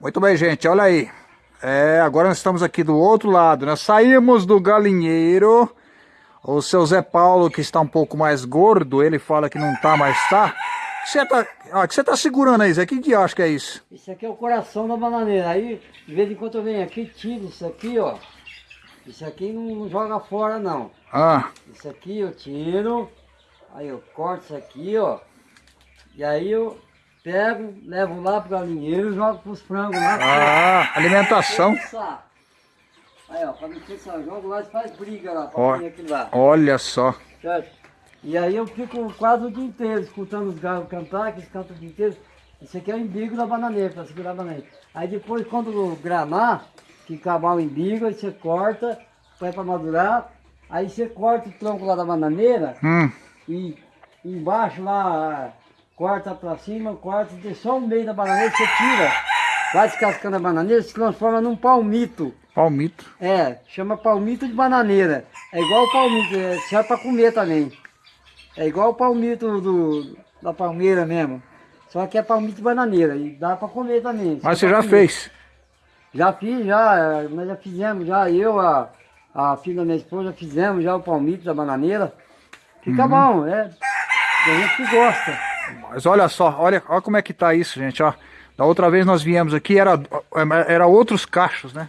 Muito bem, gente, olha aí. É, agora nós estamos aqui do outro lado. Nós saímos do galinheiro. O seu Zé Paulo, que está um pouco mais gordo, ele fala que não tá, mas tá. O que você tá, ah, que você tá segurando aí, Zé? Que dia acho que é isso? Isso aqui é o coração da bananeira. Aí, de vez em quando eu venho aqui, tiro isso aqui, ó. Isso aqui não joga fora, não. Ah, Isso aqui eu tiro. Aí eu corto isso aqui, ó. E aí eu pego, levo lá pro galinheiro e jogo pros frangos lá. ah alimentação. Aí, ó, pra não pensar, jogo lá e faz briga lá, pra aquilo lá. Olha só. Certo? E aí eu fico quase o dia inteiro escutando os galos cantar, que eles cantam o dia inteiro. Isso aqui é o embigo da bananeira, para segurar a bananeira. Aí depois, quando granar, que acabar o embigo, aí você corta, põe para madurar. Aí você corta o tronco lá da bananeira Hum, e embaixo lá, corta para cima, corta, deixa só o meio da bananeira, você tira. Vai descascando a bananeira, se transforma num palmito. palmito. É, chama palmito de bananeira. É igual o palmito, é, serve para comer também. É igual o palmito do, da palmeira mesmo. Só que é palmito de bananeira e dá para comer também. Mas você já comer. fez. Já fiz, já, é, nós já fizemos, já eu, a, a filha da minha esposa, fizemos já o palmito da bananeira. Fica Uhum. bom, é. Tem gente que gosta. Mas olha só, olha, olha como é que tá isso, gente, ó. Da outra vez nós viemos aqui, era, era outros cachos, né?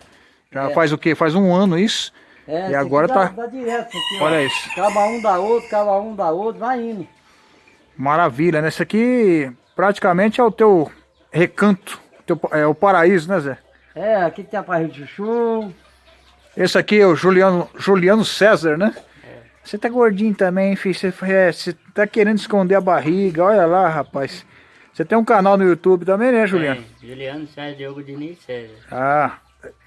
Já É. faz o quê? Faz um ano isso. É, E agora dá, tá- Dá direto, isso aqui, ó. Olha isso. Acaba um da outro, acaba um da outro, vai indo. Maravilha, né? Esse aqui praticamente é o teu recanto, teu, é o paraíso, né, Zé? É, aqui tem a parrilha de chuchu. Esse aqui é o Juliano, Juliano César, né? Você tá gordinho também, filho. Você, é, você tá querendo esconder a barriga. Olha lá, rapaz. Você tem um canal no YouTube também, né, Juliano? É, Juliano César Diogo Diniz César. Ah,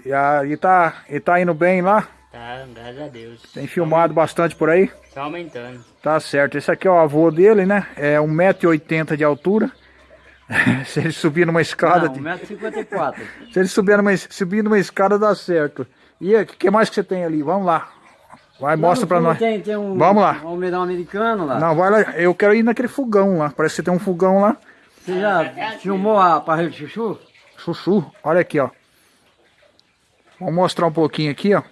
e, a- e tá, e tá indo bem lá? Tá, graças a Deus. Tem filmado bastante por aí? Só aumentando. Tá certo. Esse aqui é o avô dele, né? É 1,80m de altura. Se ele subir numa escada. Não, de- 1,54m. Se ele subir numa, subir numa escada, dá certo. E o que mais que você tem ali? Vamos lá. Vai, mostra pra nós. Tem, tem um, Vamos lá. um almeirão americano lá. Não, vai lá. Eu quero ir naquele fogão lá. Parece que tem um fogão lá. Você já filmou a parrilha de chuchu? Chuchu. Olha aqui, ó. Vamos mostrar um pouquinho aqui, ó.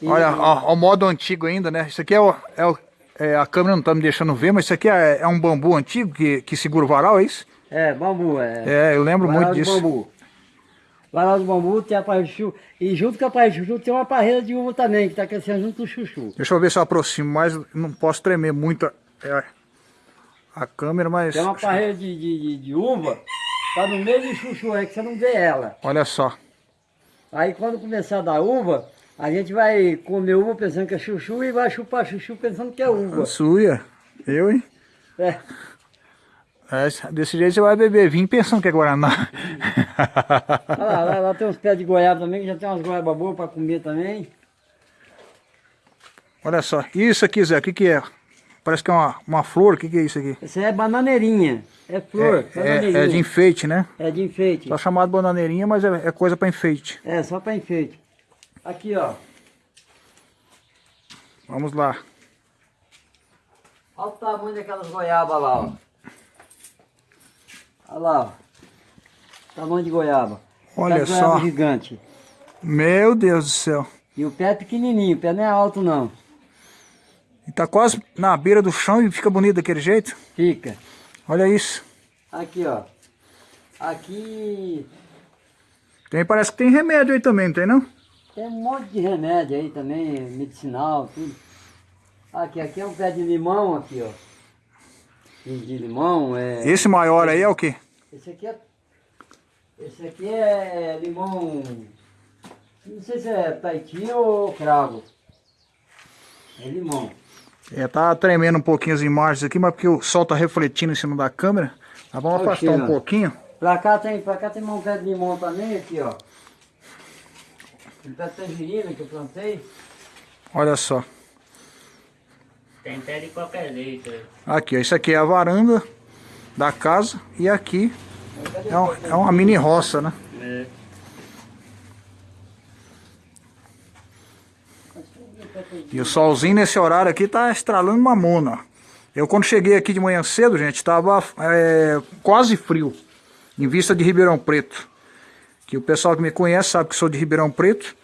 E- Olha, ó, ó, o modo antigo ainda, né? Isso aqui é, o, é, o- é, a câmera não tá me deixando ver, mas isso aqui é, é um bambu antigo que, que segura o varal, é isso? É, bambu, é. É, eu lembro Varal muito disso. bambu. Varal de bambu tem a parrilha de chuchu. E junto com a parrilha de chuchu tem uma parreira de uva também, que tá crescendo junto com o chuchu. Deixa eu ver se eu aproximo mais. Não posso tremer muito a, é, a câmera, mas. Tem uma parreira de, de, de, uva, tá no meio do chuchu, é que você não vê ela. Olha só. Aí quando começar a dar uva, a gente vai comer uva pensando que é chuchu e vai chupar chuchu pensando que é uva. Suia. Eu, hein? É. É, desse jeito você vai beber vinho pensando que é Guaraná. Olha lá, lá, lá tem uns pés de goiaba também, que já tem umas goiabas boas para comer também. Olha só. Isso aqui, Zé, o que, que é? Parece que é uma, uma flor. O que, que é isso aqui? Aí é bananeirinha, é flor, É, é, é de enfeite, né? É de enfeite. Só chamado bananeirinha, mas é, é coisa para enfeite. É, só para enfeite. Aqui, ó. Vamos lá. Olha o tamanho daquelas goiabas lá, ó. Olha lá, ó. Tamanho de goiaba. Olha Aquelas goiaba só. gigante. Meu Deus do céu. E o pé é pequenininho, o pé não é alto não. E tá quase na beira do chão e fica bonito daquele jeito. Fica. Olha isso. Aqui, ó. Aqui Tem, parece que tem remédio aí também, não tem não? tem um monte de remédio aí também, medicinal, tudo. Aqui, aqui é um pé de limão aqui, ó. De limão, é... Esse maior aí é o quê? Esse aqui é. Esse aqui é limão. Não sei se é Tahiti ou cravo. É limão. É, tá tremendo um pouquinho as imagens aqui, mas porque o sol tá refletindo em cima da câmera. Nós vamos Olha o afastar um pouquinho. Pra cá tem, pra cá tem um pé de limão também, aqui ó. Um pé de tangerina que eu plantei. Olha só. Tem pé de qualquer jeito. Aqui, ó. Isso aqui é a varanda da casa. E aqui é, um- é uma mini roça, né? É. E o solzinho nesse horário aqui tá estralando mamona. ó. Eu quando cheguei aqui de manhã cedo, gente, tava é, quase frio. em vista de Ribeirão Preto. Que o pessoal que me conhece sabe que sou de Ribeirão Preto.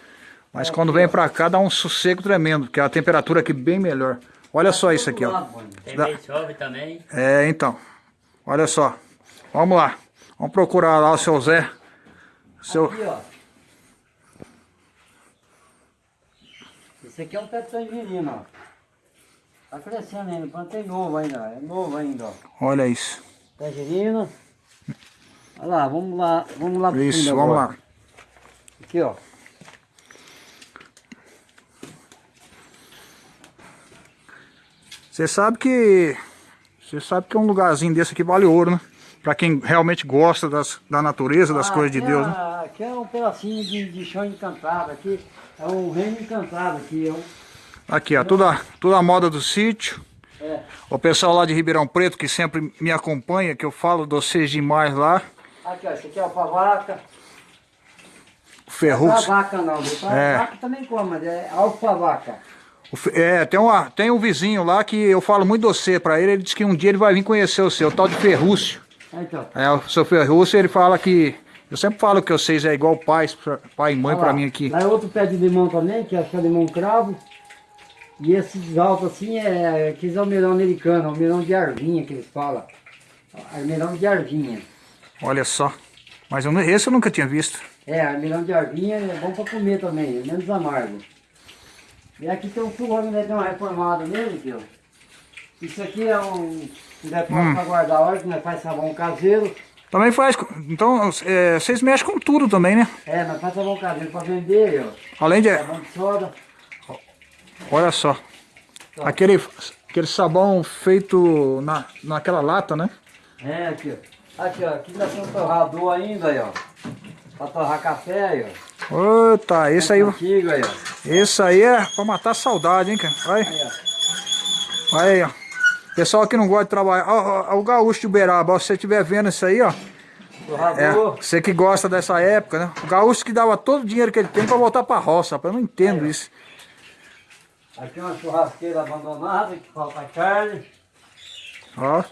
Mas quando vem pra cá dá um sossego tremendo, porque a temperatura aqui é bem melhor. Olha só isso aqui, ó. Tem que chove também. É, então. Olha só. Vamos lá. Vamos procurar lá o seu Zé. Seu... Aqui, ó. Esse aqui é um pé de tangerina, ó. Tá crescendo ainda, plantei novo ainda, ó. é novo ainda, ó. Olha isso. Tangerina. Olha lá, vamos lá, vamos lá pro Isso, vamos agora. lá. Aqui, ó. Você sabe que. Você sabe que um lugarzinho desse aqui vale ouro, né? Pra quem realmente gosta das, da natureza, das Ah, coisas de aqui Deus, é, né? Aqui é um pedacinho de, de chão encantado, aqui é um reino encantado aqui, é um, Aqui, ó, toda, toda a moda do sítio. é, O pessoal lá de Ribeirão Preto que sempre me acompanha, que eu falo de vocês demais lá. aqui ó, esse aqui é alfavaca, Ferrugem. vaca não, É. vaca também come, mas é alfavaca. O É, tem, uma, tem um vizinho lá que eu falo muito de você pra ele, ele disse que um dia ele vai vir conhecer o seu, o tal de Ferrúcio. Então, É, o seu Ferrúcio, ele fala que. Eu sempre falo que vocês é igual pais, pai e mãe pra mim aqui. Lá é outro pé de limão também, que é que é limão cravo. E esses altos assim é aqueles almeirão americano, almeirão de arvinha que eles falam. Almeirão de arvinha. Olha só. Mas eu esse eu nunca tinha visto. É, almeirão de arvinha é bom pra comer também, é menos amargo. E aqui tem um fogão, né? Tem uma reformada nele. Isso aqui é um depósito Hum. pra guardar óleo, que nós faz sabão caseiro. Também faz. Então, é, vocês mexem com tudo também, né? É, nós faz sabão caseiro pra vender, ó. Além de. Sabão de soda. Olha só. Aquele, aquele sabão feito na, naquela lata, né? É, aqui, ó. Aqui, ó. Aqui nós temos um torrador ainda, aí, ó. Pra torrar café, aí, ó. Eita, esse aí, Antigo, aí, ó. esse aí é pra matar a saudade, hein, cara? Olha Aí, ó. aí, ó. Pessoal que não gosta de trabalhar. Ó, ó, ó, o gaúcho de Uberaba, ó, se você estiver vendo isso aí, ó. É, você que gosta dessa época, né? O gaúcho que dava todo o dinheiro que ele tem pra voltar pra roça, rapaz. Eu não entendo isso. Aqui uma churrasqueira abandonada, que falta carne. Ó.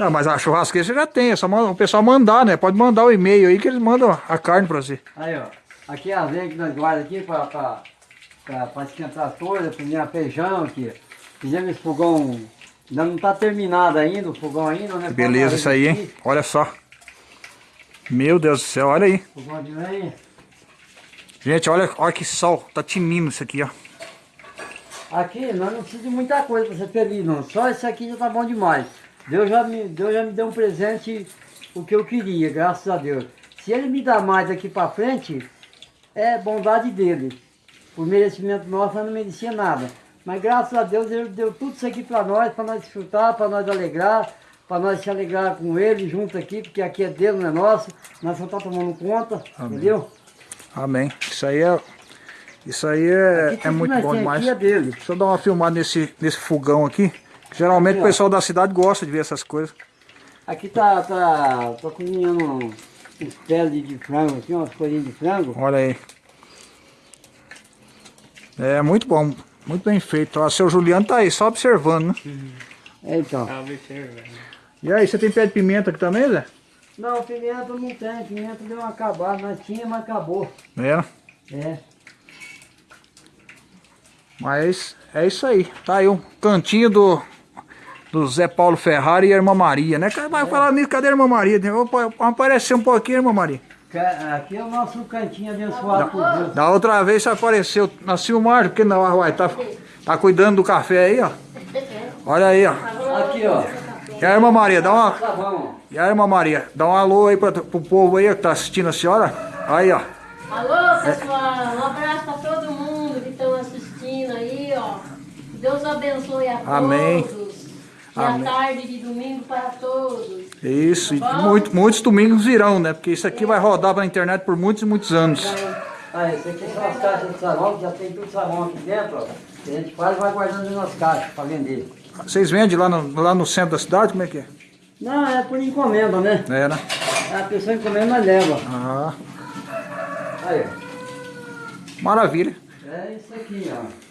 Não, mas a churrasqueira você já tem, é só o pessoal mandar, né? Pode mandar o e-mail aí que eles mandam a carne pra você. Aí, ó. Aqui é a lenha que nós guardamos aqui pra, pra, pra, pra esquentar as coisas, cozinhar feijão aqui. Fizemos esse fogão, ainda não tá terminado ainda, o fogão ainda, né? Beleza isso aí, hein? Olha só. Meu Deus do céu, olha aí. Fogão de lenha. Gente, olha, olha que sol. Tá tinindo isso aqui, ó. Aqui nós não precisamos de muita coisa para ser feliz, não. Só esse aqui já tá bom demais. Deus já me, Deus já me deu um presente o que eu queria, graças a Deus. Se ele me dá mais daqui para frente, é bondade dele. Por merecimento nosso, não merecia nada. Mas graças a Deus ele deu tudo isso aqui para nós, para nós desfrutar, para nós alegrar, para nós se alegrar com ele junto aqui, porque aqui é dele, não é nosso. Nós só estamos tomando conta, entendeu? Amém. Isso aí é. Isso aí é, Aqui é muito bom demais. Aqui é dele. Deixa eu dar uma filmada nesse, nesse fogão aqui. Geralmente Aqui, o ó. pessoal da cidade gosta de ver essas coisas. Aqui tá, tá, tô cozinhando uns peles de, frango aqui, umas coisinhas de frango. Olha aí. É muito bom. Muito bem feito. Ó, seu Juliano tá aí, só observando, né? É, então. Tá observando. E aí, você tem pé de pimenta aqui também, Zé? Não, pimenta não tem, pimenta deu uma acabada, nós tinha, mas acabou. É. É. Mas é isso aí. Tá aí um cantinho do, do Zé Paulo Ferrari e a Irmã Maria, né? Vai falar nisso, cadê a Irmã Maria? Vou aparecer um pouquinho, Irmã Maria. Aqui é o nosso cantinho abençoado por Deus. Da outra vez você apareceu na Silmar, porque não, uai, tá, tá cuidando do café aí, ó. Olha aí, ó. Aqui, ó. E a Irmã Maria, dá uma. Tá. E a Irmã Maria, dá um alô aí pra, pro povo aí que tá assistindo a senhora. Aí, ó. Alô, pessoal, um abraço para todo mundo que estão assistindo aí, ó. Deus abençoe a Amém. E Amém. a tarde de domingo para todos. Isso, e Tá bom? muito, muitos domingos virão, né? Porque isso aqui vai rodar pra internet por muitos e muitos anos. Ah, esse aqui são as caixas de sabão, que já tem tudo sabão aqui dentro, ó. Que a gente faz e vai guardando nas caixas para vender. Vocês vendem lá no, lá no centro da cidade? Como é que é? Não, é por encomenda, né? É, né? A pessoa encomenda, mas leva. Ah, Aí, ó. maravilha. É isso aqui, ó.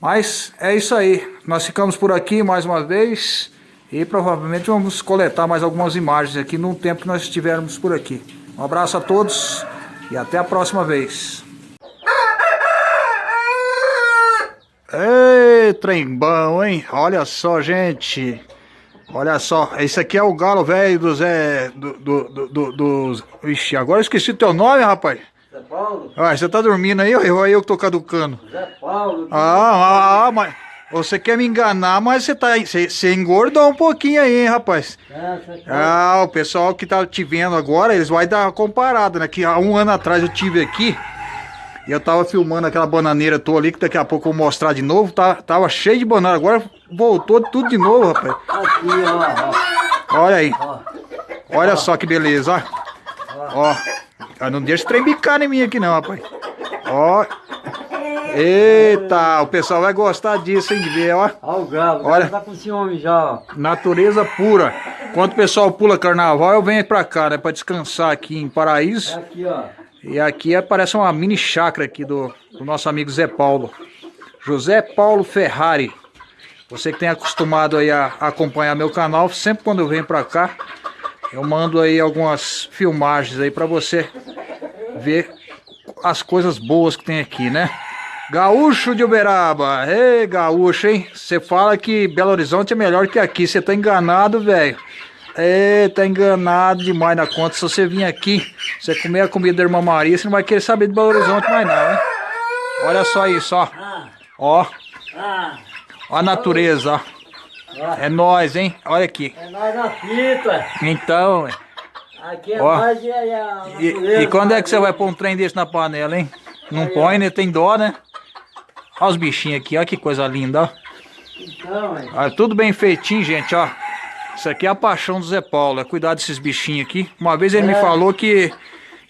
Mas é isso aí. Nós ficamos por aqui mais uma vez. E provavelmente vamos coletar mais algumas imagens aqui no tempo que nós estivermos por aqui. Um abraço a todos e até a próxima vez. Ei, trem bom, hein? Olha só, gente. Olha só, esse aqui é o galo velho do Zé... Do, do, do, do, do... Ixi, agora eu esqueci teu nome, rapaz. Zé Paulo? Ah, você tá dormindo aí ou eu, eu que tô caducando? Zé Paulo. Ah, ah, ah, mas... Você quer me enganar, mas você tá... Você, você engordou um pouquinho aí, hein, rapaz? É, Paulo. Ah, o pessoal que tá te vendo agora, eles vão dar uma comparada, né? Que há um ano atrás eu tive aqui e eu tava filmando aquela bananeira tua ali, que daqui a pouco eu vou mostrar de novo. Tá, tava cheio de banana, agora voltou tudo de novo, rapaz. Aqui, ó, Olha aí, ó. ó. olha só que beleza, ó. Ó, Ah, não deixa trembicar em mim aqui não, rapaz. Ó. Eita, o pessoal vai gostar disso, hein, de ver, ó. Ó o galo, Olha. tá com ciúme já, ó. Natureza pura. Quando o pessoal pula carnaval, eu venho pra cá, né? Pra descansar aqui em É Paraíso. aqui, ó. E aqui é- parece uma mini chácara aqui do, do nosso amigo Zé Paulo. José Paulo Ferrari. Você que tem acostumado aí a, a acompanhar meu canal, sempre quando eu venho pra cá, eu mando aí algumas filmagens aí pra você ver as coisas boas que tem aqui, né? Gaúcho de Uberaba. Ei, gaúcho, hein? Você fala que Belo Horizonte é melhor que aqui. Você tá enganado, velho. É, tá enganado demais na conta. Se você vir aqui, você comer a comida da Irmã Maria, você não vai querer saber de Belo Horizonte mais não, hein? Olha só isso, ó. Ó, ó a natureza, ó. É nós, hein? Olha aqui. É nós na fita. Então. Aqui é Ó. nós e a, e, e quando é que você nós- vai pôr um trem desse na panela, hein? Não põe, né? Tem dó, né? Olha os bichinhos aqui, ó que coisa linda, ó. Então, é. Olha, tudo bem feitinho, gente, ó. Isso aqui é a paixão do Zé Paulo, é cuidar desses bichinhos aqui. Uma vez ele me É. falou que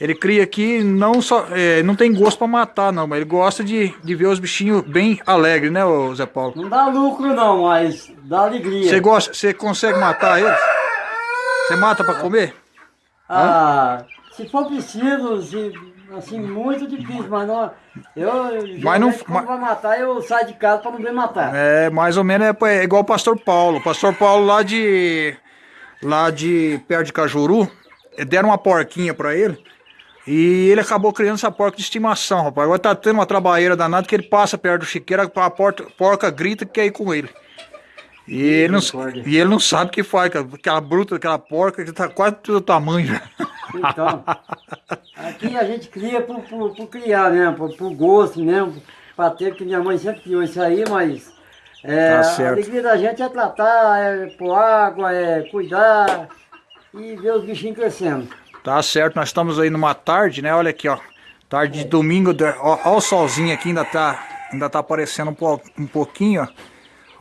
ele cria aqui, não só, é, não tem gosto pra matar não, mas ele gosta de, de ver os bichinhos bem alegres, né, ô Zé Paulo? Não dá lucro não, mas dá alegria. Você gosta, você consegue matar eles? Você mata pra comer? Ah, se for preciso, se, assim, muito difícil, mas não. Eu, Mas não- quando vai matar, eu saio de casa pra não ver matar. É, mais ou menos é, é igual o Pastor Paulo. O Pastor Paulo lá de lá de perto de Cajuru, deram uma porquinha pra ele. E ele acabou criando essa porca de estimação, rapaz. Agora tá tendo uma trabalheira danada que ele passa perto do chiqueiro, a porca grita que quer ir com ele. E ele, não, e ele não sabe o que faz, cara. aquela bruta, aquela porca que tá quase do tamanho já. Então, aqui a gente cria por, por, por criar mesmo, por, por gosto mesmo, pra ter, que minha mãe sempre criou isso aí, mas é, Tá a alegria da gente é tratar, é pôr água, é cuidar e ver os bichinhos crescendo. Tá certo, nós estamos aí numa tarde, né? Olha aqui, ó. Tarde de domingo, de- ó, ó o solzinho aqui, ainda tá, ainda tá aparecendo um, um pouquinho, ó.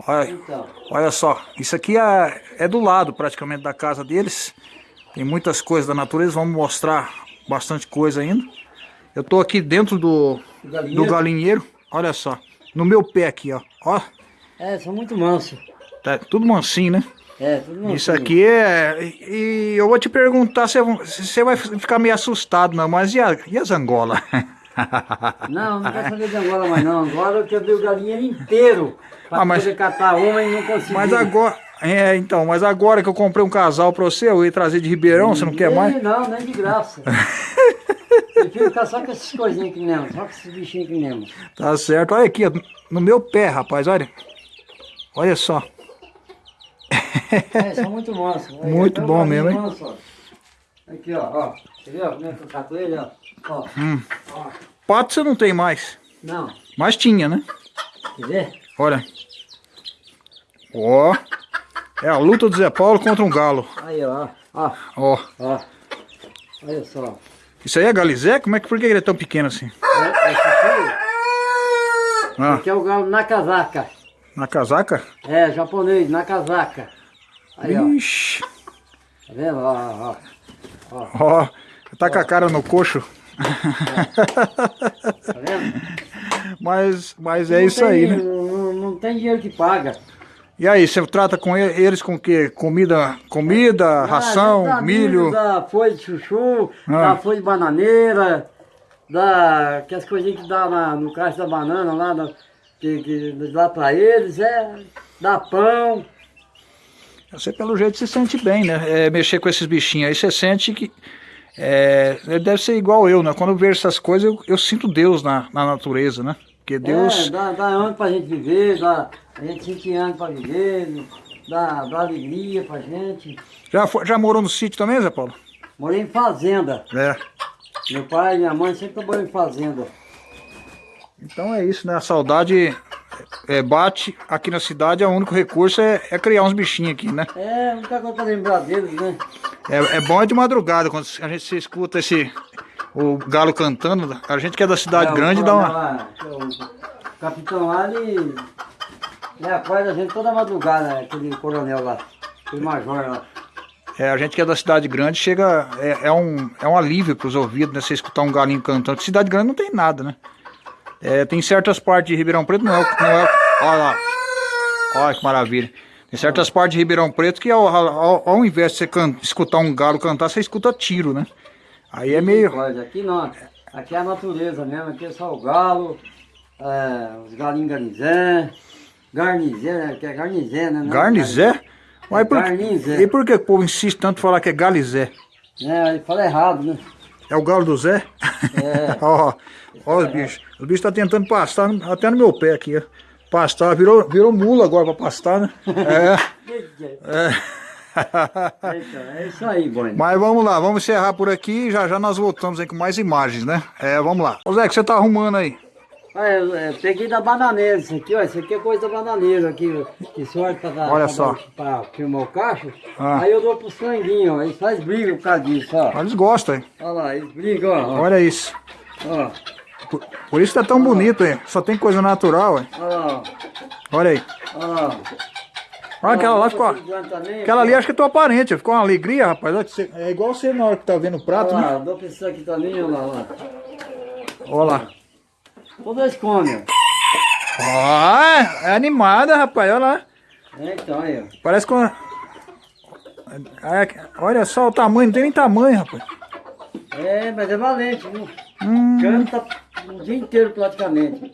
Olha, Então, olha só, isso aqui é, é do lado praticamente da casa deles. Tem muitas coisas da natureza, vamos mostrar bastante coisa ainda. Eu tô aqui dentro do, galinheiro? do galinheiro, olha só. No meu pé aqui, ó. Ó, é, são muito mansos. tá tudo mansinho, né? É, tudo mansinho. Isso aqui é. E eu vou te perguntar se você vai ficar meio assustado, não, mas e, a, e as Angola? Não, não quero saber de Angola mais não. Agora eu quero ver o galinheiro inteiro. Pra Ah, mas- poder catar uma e não conseguir. mas agora. É, então, mas agora que eu comprei um casal pra você, eu ia trazer de Ribeirão, você não quer mais? Não, nem de graça. Prefiro ficar só com essas coisinhas aqui mesmo, só com esses bichinhos aqui mesmo. Tá certo. Olha aqui, no meu pé, rapaz, olha. Olha só. É, são muito. Aí, Muito o bom mesmo, hein? manso, ó. Aqui, ó, ó. Você viu como é que eu cato ele, ó? Ó, Hum. ó. Pato você não tem mais. Não, Mas tinha, né? quer ver? Olha. Ó. É a luta do Zé Paulo contra um galo. Aí, ó, ó, Ó. ó. Olha só. Isso aí é galizé? Como é que por que ele é tão pequeno assim? É, esse aqui, Ah, aqui é o galo na casaca. na casaca? É, japonês, na casaca. Aí, ó. Ixi. Tá vendo? Ó, ó. Ó, tá com a cara no coxo. Tá vendo? Mas, mas é Não isso tem- aí, né? Não, não tem dinheiro que paga. E aí, você trata com eles com o quê? Comida, comida, Ah, ração, dá milho? Dá folha de chuchu, Ah. dá folha de bananeira, dá aquelas coisinhas que dá na- no caixa da banana lá, na- que, que dá pra eles, é, dá pão. Você pelo jeito se sente bem, né? É, mexer com esses bichinhos aí, você sente que. É, deve ser igual eu, né? Quando eu vejo essas coisas, eu, eu sinto Deus na, na natureza, né? Porque Deus. É, dá, dá ano pra gente viver, dá, a gente sente ano pra viver, dá, dá alegria pra gente. Já, foi- já morou no sítio também, Zé Paulo? Morei em fazenda. É. Meu pai e minha mãe sempre trabalhou em fazenda. Então é isso, né? A saudade é, bate aqui na cidade, o único recurso é, é criar uns bichinhos aqui, né? É, muita coisa pra lembrar deles, né? É, é bom é de madrugada, quando a gente se escuta esse o galo cantando, a gente que é da cidade É, grande dá uma. lá, O capitão lá, ele, ele acorda a gente toda madrugada, aquele coronel lá, aquele major lá. É, a gente que é da cidade grande chega. É, é um, é um alívio para os ouvidos, né? Você escutar um galinho cantando. Cidade grande não tem nada, né? É, tem certas partes de Ribeirão Preto, não é. o- Não é olha lá. Olha que maravilha. Tem certas partes de Ribeirão Preto que ao, ao, ao invés de você can- escutar um galo cantar, você escuta tiro, né? Aí é meio. Aqui não, aqui é a natureza mesmo, aqui é só o galo, é, os galinhos garnizé, garnizé, né? Que é garnizé, né? Não é Garnizé? Mas por, Garnizé. e por que o povo insiste tanto em falar que é galizé? É, ele fala errado, né? É o galo do Zé? É. ó, ó os bichos. Os bichos estão tentando pastar até no meu pé aqui, ó. Pastar, virou, virou mula agora pra pastar, né? É. é. Então, é isso aí, Boni. Mas vamos lá, vamos encerrar por aqui e já já nós voltamos aí com mais imagens, né? É, vamos lá. Ô Zé, o que você tá arrumando aí? Ah, eu, é, peguei da bananeira isso aqui, ó. Isso aqui é coisa da bananeira aqui. Que sorte pra, dar- Olha pra, só. dar- pra filmar o cacho. Ah. Aí eu dou pro sanguinho, ó. Eles fazem briga por causa disso, ó. Eles gostam, hein? Olha lá, eles brigam, ó. Olha isso. Ó, Por, por isso tá tão bonito, hein? Só tem coisa natural, hein? ó lá, Olha aí. Ó lá. Olha aquela lá ficou. Também, Aquela ali acho que é tua parente, ficou uma alegria, rapaz. Olha É igual você na hora que tá vendo o prato, Olha né? lá, dou pra isso aqui também, olha lá, ó. Olha lá. Todos eles comem, ó. Ó, é animada, rapaz, olha lá. É, então, aí, ó. Parece com. É, olha só o tamanho, não tem nem tamanho, rapaz. É, mas é valente, viu? Hum, Canta o dia inteiro praticamente.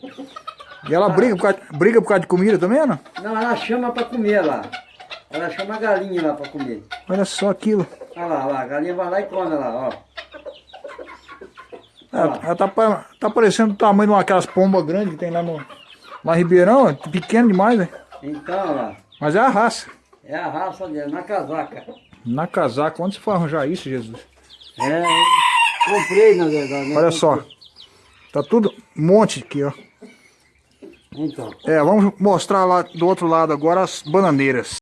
e ela briga por, causa, briga por causa de comida também, não? Não, ela chama pra comer lá. Ela chama a galinha lá pra comer. Olha só aquilo. Olha lá, olha lá, a galinha vai lá e come lá, ó. Ela, ela tá, tá parecendo o tamanho de uma aquelas pombas grandes que tem lá no. Lá Ribeirão, é pequeno demais, né? Então, olha lá, Mas é a raça. é a raça dela, na casaca. Na casaca, onde você foi arranjar isso, Jesus? É, comprei na verdade. né? Olha só. Tá tudo um monte aqui, ó. Então. É, vamos mostrar lá do outro lado agora as bananeiras.